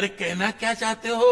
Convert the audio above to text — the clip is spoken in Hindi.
अरे कहना क्या चाहते हो?